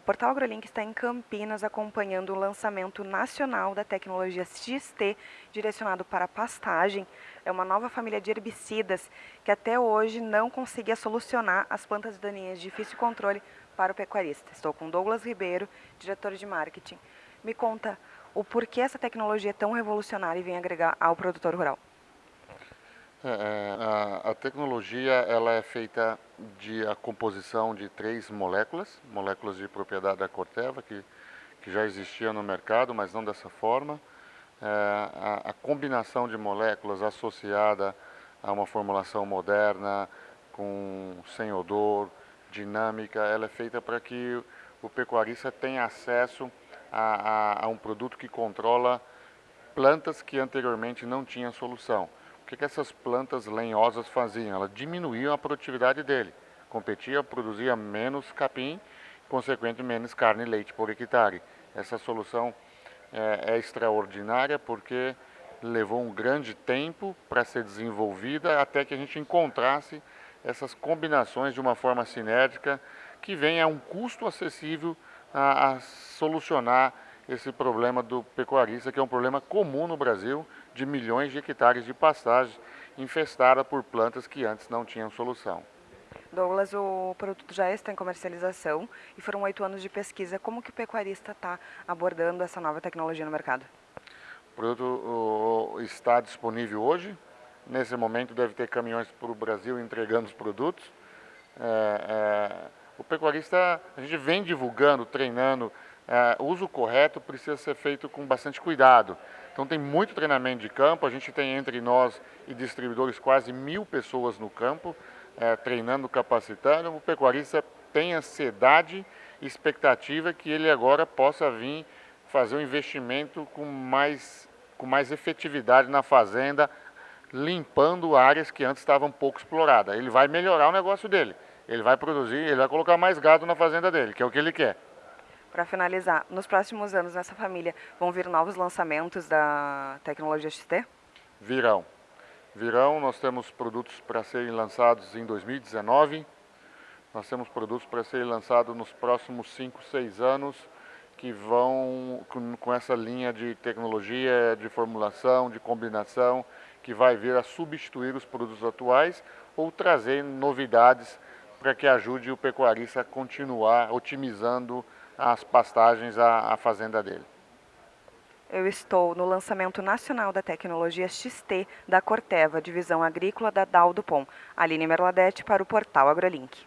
Portal AgroLink está em Campinas acompanhando o lançamento nacional da tecnologia XT direcionado para pastagem. É uma nova família de herbicidas que até hoje não conseguia solucionar as plantas daninhas de difícil controle para o pecuarista. Estou com Douglas Ribeiro, diretor de marketing. Me conta o porquê essa tecnologia é tão revolucionária e vem agregar ao produtor rural. É, é, a, a, tecnologia ela é feita de a composição de três moléculas, moléculas de propriedade da Corteva, que, que já existia no mercado, mas não dessa forma. É, a, a, combinação de moléculas associada a uma formulação moderna, com sem odor, dinâmica, ela é feita para que o pecuarista tenha acesso a, a um produto que controla plantas que anteriormente não tinham solução. O que, que essas plantas lenhosas faziam? Elas diminuíam a produtividade dele. Competia, produzia menos capim, consequentemente menos carne e leite por hectare. Essa solução é, é extraordinária porque levou um grande tempo para ser desenvolvida até que a gente encontrasse essas combinações de uma forma sinérgica que venha a um custo acessível a, a solucionar esse problema do pecuarista, que é um problema comum no Brasil, de milhões de hectares de pastagem infestada por plantas que antes não tinham solução. Douglas, o produto já está em comercialização e foram oito anos de pesquisa. Como que o pecuarista está abordando essa nova tecnologia no mercado? O produto está disponível hoje. Nesse momento deve ter caminhões para o Brasil entregando os produtos. É, é, o pecuarista, a gente vem divulgando, treinando, o uso correto precisa ser feito com bastante cuidado. Então tem muito treinamento de campo, a gente tem entre nós e distribuidores quase mil pessoas no campo, é, treinando, capacitando. O pecuarista tem ansiedade e expectativa que ele agora possa vir fazer um investimento com mais, com mais efetividade na fazenda, limpando áreas que antes estavam pouco exploradas. Ele vai melhorar o negócio dele, ele vai produzir, ele vai colocar mais gado na fazenda dele, que é o que ele quer. Para finalizar, nos próximos anos nessa família vão vir novos lançamentos da tecnologia XT? Virão. Virão, nós temos produtos para serem lançados em 2019. Nós temos produtos para serem lançados nos próximos 5, 6 anos que vão com, com essa linha de tecnologia, de formulação, de combinação, que vai vir a substituir os produtos atuais ou trazer novidades para que ajude o pecuarista a continuar otimizando as pastagens à, à fazenda dele. Eu estou no lançamento nacional da tecnologia XT da Corteva, divisão agrícola da Dal Dupont. Aline Merladete para o portal AgroLink.